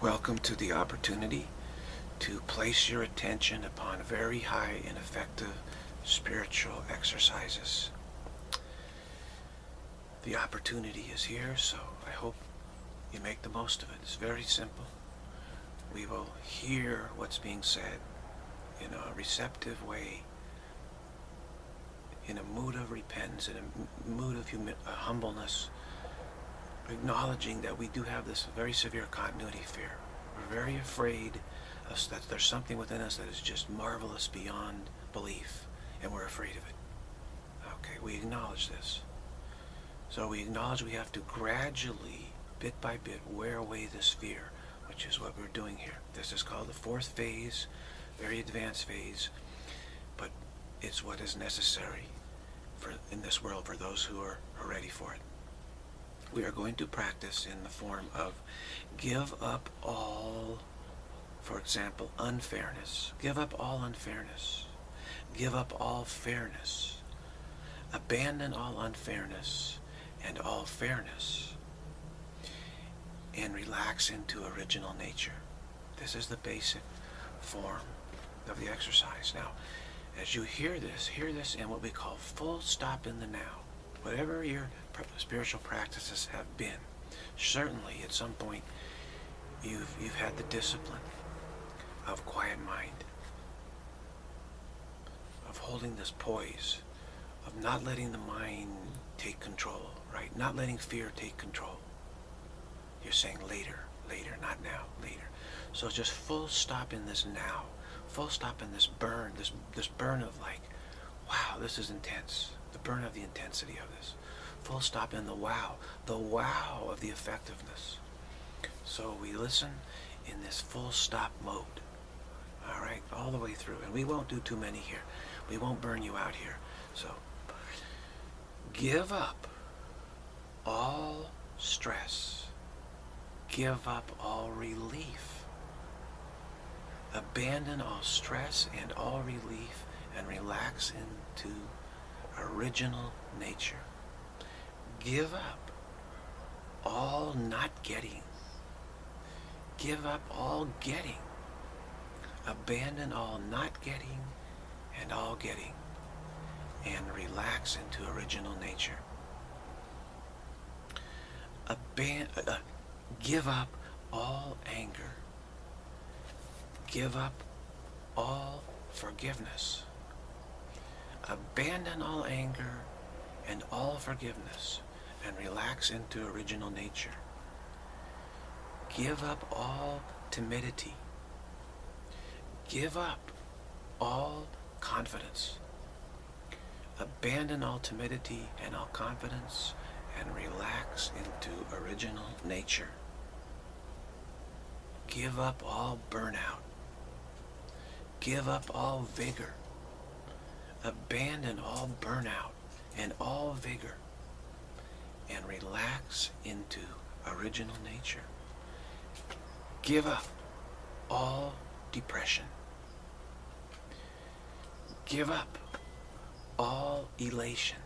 Welcome to the opportunity to place your attention upon very high and effective spiritual exercises. The opportunity is here, so I hope you make the most of it. It's very simple. We will hear what's being said in a receptive way, in a mood of repentance, in a mood of uh, humbleness, acknowledging that we do have this very severe continuity fear. We're very afraid of, that there's something within us that is just marvelous beyond belief, and we're afraid of it. Okay, we acknowledge this. So we acknowledge we have to gradually, bit by bit, wear away this fear, which is what we're doing here. This is called the fourth phase, very advanced phase, but it's what is necessary for in this world for those who are, are ready for it we are going to practice in the form of give up all, for example, unfairness. Give up all unfairness. Give up all fairness. Abandon all unfairness and all fairness. And relax into original nature. This is the basic form of the exercise. Now, as you hear this, hear this in what we call full stop in the now whatever your spiritual practices have been, certainly at some point you've, you've had the discipline of quiet mind, of holding this poise, of not letting the mind take control, right? Not letting fear take control. You're saying later, later, not now, later. So just full stop in this now. Full stop in this burn, this, this burn of like, wow, this is intense the burn of the intensity of this. Full stop in the wow, the wow of the effectiveness. So we listen in this full stop mode. All right, all the way through. And we won't do too many here. We won't burn you out here. So give up all stress. Give up all relief. Abandon all stress and all relief and relax into original nature. Give up all not getting. Give up all getting. Abandon all not getting and all getting. And relax into original nature. Aban uh, give up all anger. Give up all forgiveness abandon all anger and all forgiveness and relax into original nature. Give up all timidity. Give up all confidence. Abandon all timidity and all confidence and relax into original nature. Give up all burnout. Give up all vigor abandon all burnout and all vigor and relax into original nature. Give up all depression. Give up all elation.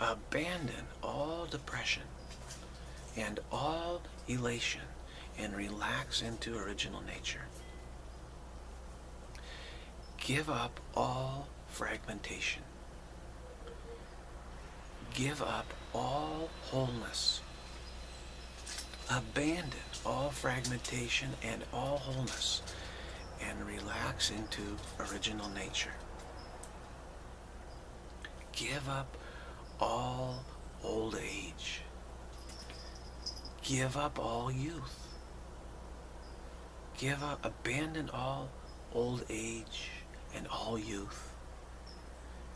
Abandon all depression and all elation and relax into original nature give up all fragmentation. Give up all wholeness. Abandon all fragmentation and all wholeness and relax into original nature. Give up all old age. Give up all youth. Give up, abandon all old age and all youth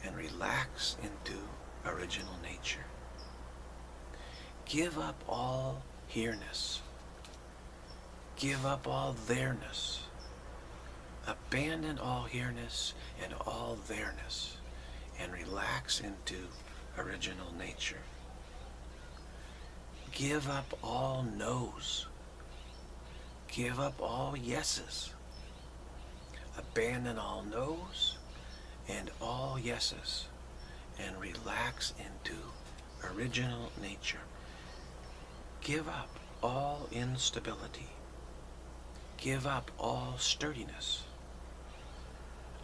and relax into original nature. Give up all here-ness. Give up all there-ness. Abandon all here-ness and all there-ness and relax into original nature. Give up all no's. Give up all yeses abandon all no's and all yeses and relax into original nature. Give up all instability. Give up all sturdiness.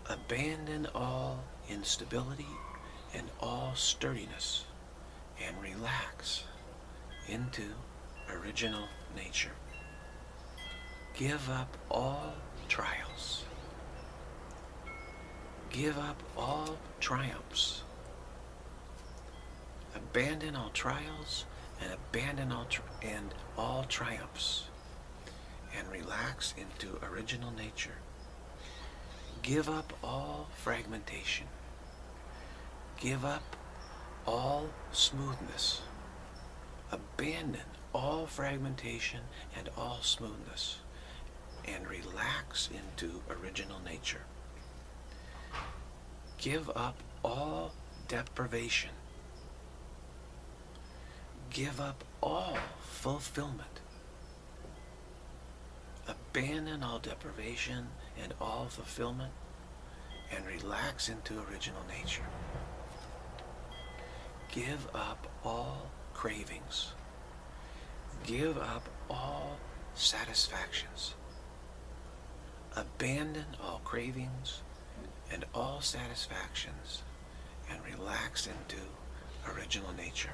Abandon all instability and all sturdiness and relax into original nature. Give up all trials. Give up all triumphs. Abandon all trials and abandon all and all triumphs and relax into original nature. Give up all fragmentation. Give up all smoothness. Abandon all fragmentation and all smoothness and relax into original nature. Give up all deprivation. Give up all fulfillment. Abandon all deprivation and all fulfillment and relax into original nature. Give up all cravings. Give up all satisfactions. Abandon all cravings and all satisfactions and relax into original nature.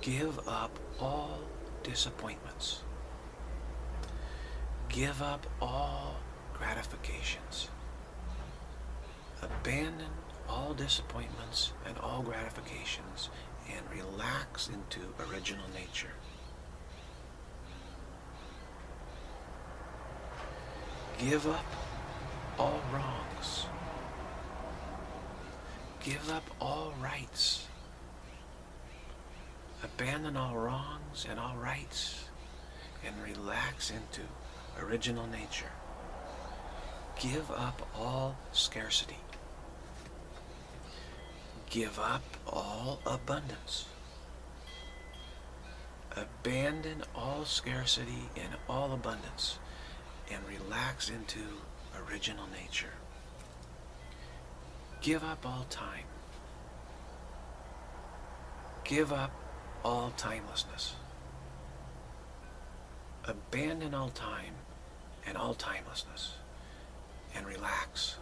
Give up all disappointments. Give up all gratifications. Abandon all disappointments and all gratifications and relax into original nature. Give up all wrongs. Give up all rights. Abandon all wrongs and all rights and relax into original nature. Give up all scarcity. Give up all abundance. Abandon all scarcity and all abundance and relax into original nature. Give up all time. Give up all timelessness. Abandon all time and all timelessness and relax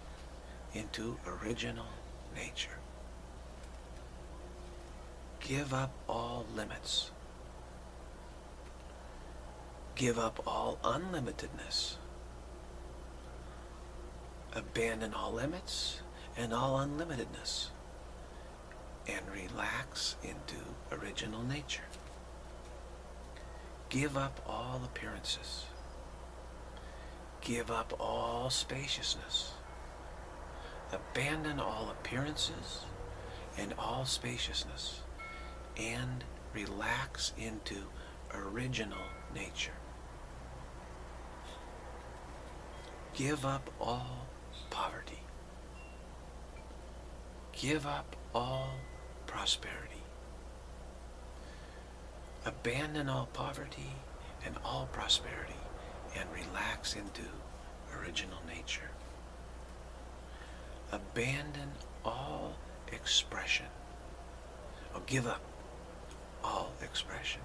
into original nature. Give up all limits. Give up all unlimitedness. Abandon all limits and all unlimitedness and relax into original nature. Give up all appearances. Give up all spaciousness. Abandon all appearances and all spaciousness and relax into original nature. Give up all poverty. Give up all prosperity. Abandon all poverty and all prosperity and relax into original nature. Abandon all expression. Or give up all expression.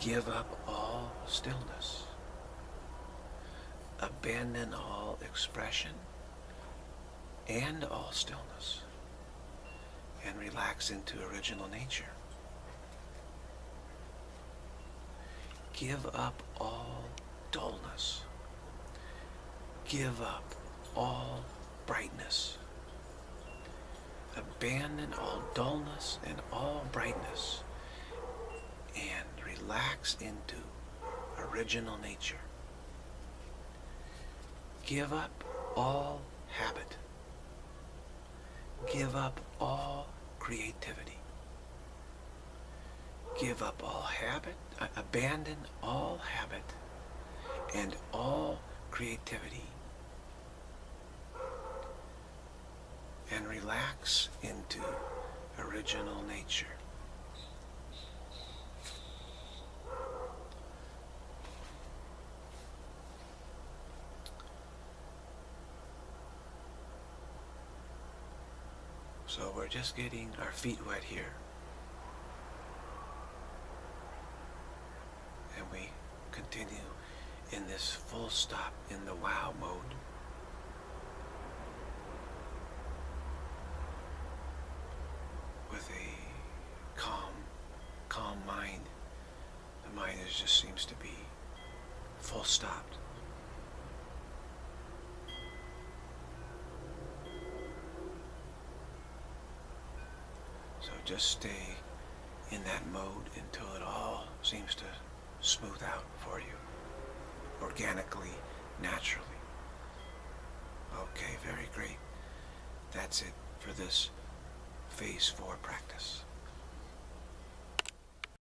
Give up all stillness. Abandon all expression and all stillness and relax into original nature. Give up all dullness. Give up all brightness. Abandon all dullness and all brightness and relax into original nature. Give up all habit. Give up all creativity. Give up all habit, uh, abandon all habit and all creativity. And relax into original nature. So we're just getting our feet wet here. And we continue in this full stop in the wow mode. With a calm, calm mind. The mind is, just seems to be full stopped. So just stay in that mode until it all seems to smooth out for you, organically, naturally. Okay, very great. That's it for this phase four practice.